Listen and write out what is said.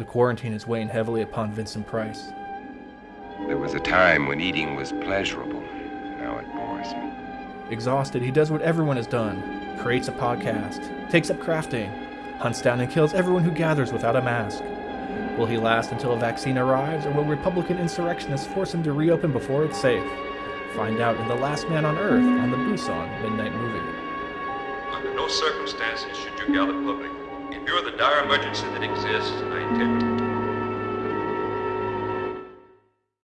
The quarantine is weighing heavily upon Vincent Price. There was a time when eating was pleasurable. Now it bores me. Exhausted, he does what everyone has done creates a podcast, takes up crafting, hunts down and kills everyone who gathers without a mask. Will he last until a vaccine arrives, or will Republican insurrectionists force him to reopen before it's safe? Find out in The Last Man on Earth on the Busan Midnight Movie. Under no circumstances should you gather public. The dire emergency that exists, I intend to